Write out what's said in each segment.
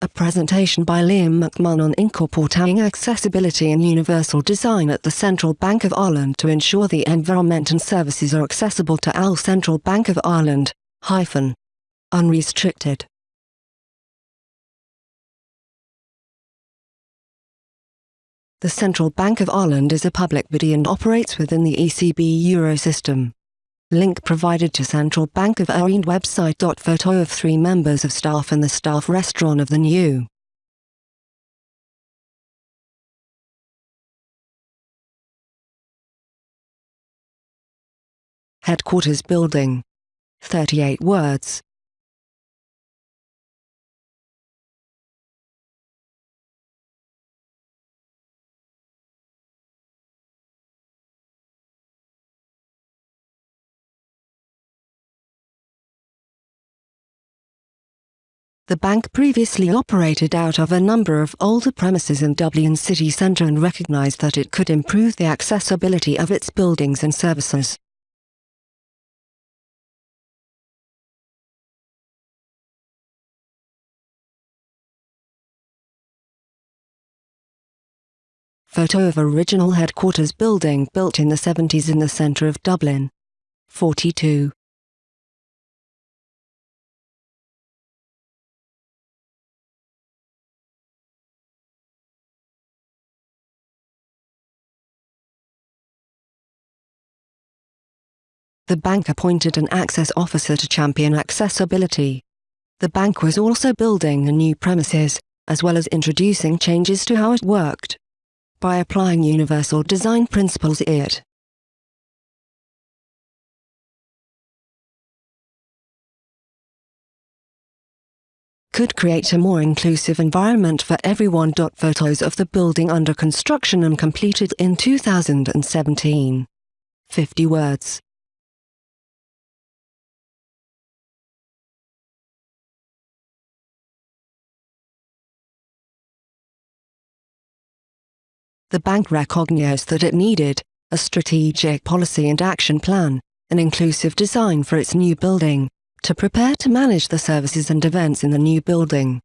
a presentation by Liam McMahon on incorporating accessibility and universal design at the Central Bank of Ireland to ensure the environment and services are accessible to all Central Bank of Ireland, hyphen, unrestricted. The Central Bank of Ireland is a public body and operates within the ECB Eurosystem. Link provided to Central Bank of Ireland website. Photo of three members of staff in the staff restaurant of the new Headquarters Building. 38 words. The bank previously operated out of a number of older premises in Dublin city centre and recognised that it could improve the accessibility of its buildings and services. Photo of original headquarters building built in the 70s in the centre of Dublin. 42. The bank appointed an access officer to champion accessibility. The bank was also building a new premises, as well as introducing changes to how it worked. By applying universal design principles it could create a more inclusive environment for everyone. Photos of the building under construction and completed in 2017. 50 words. The bank recognized that it needed a strategic policy and action plan, an inclusive design for its new building, to prepare to manage the services and events in the new building.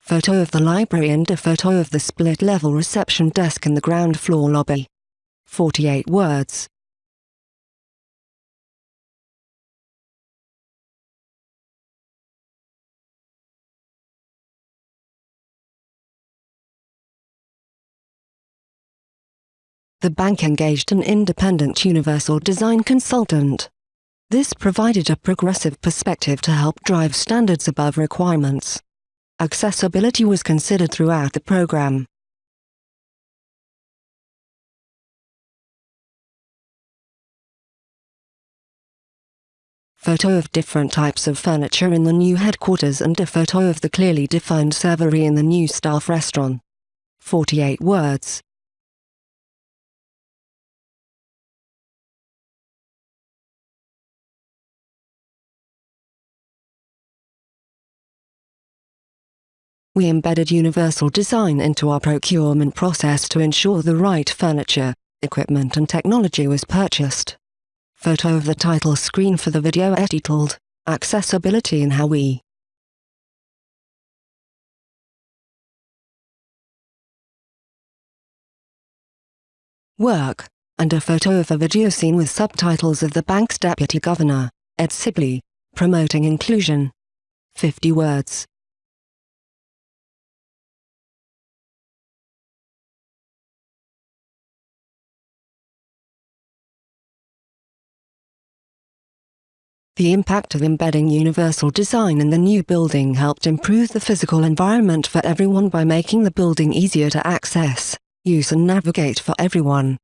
Photo of the library and a photo of the split-level reception desk in the ground floor lobby. 48 words. The bank engaged an independent universal design consultant. This provided a progressive perspective to help drive standards above requirements. Accessibility was considered throughout the program. Photo of different types of furniture in the new headquarters and a photo of the clearly defined servery in the new staff restaurant. 48 words. We embedded universal design into our procurement process to ensure the right furniture, equipment and technology was purchased. Photo of the title screen for the video entitled, Accessibility in How We Work, and a photo of a video scene with subtitles of the bank's Deputy Governor, Ed Sibley, promoting inclusion. 50 words. The impact of embedding universal design in the new building helped improve the physical environment for everyone by making the building easier to access, use and navigate for everyone.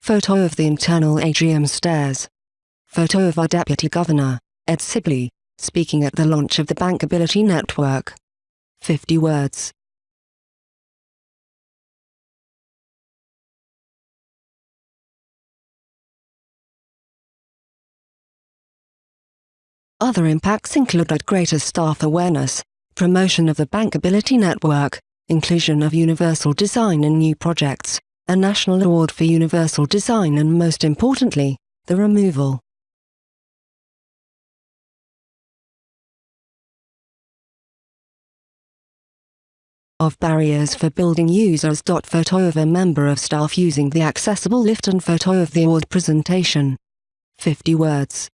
Photo of the internal atrium stairs. Photo of our Deputy Governor, Ed Sibley, speaking at the launch of the Bankability Network. 50 words. Other impacts included greater staff awareness, promotion of the bankability network, inclusion of universal design in new projects, a national award for universal design and most importantly, the removal of barriers for building users. Photo of a member of staff using the accessible lift and photo of the award presentation. 50 words.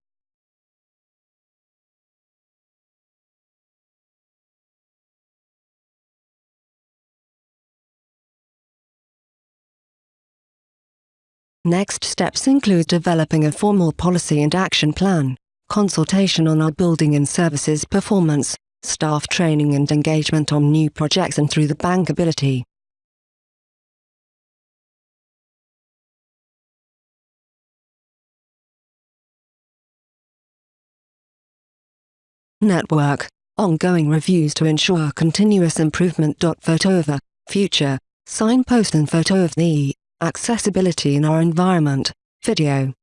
Next steps include developing a formal policy and action plan, consultation on our building and services performance, staff training and engagement on new projects and through the bankability. Network, ongoing reviews to ensure continuous improvement. Photo of a future, signpost and photo of the accessibility in our environment, video.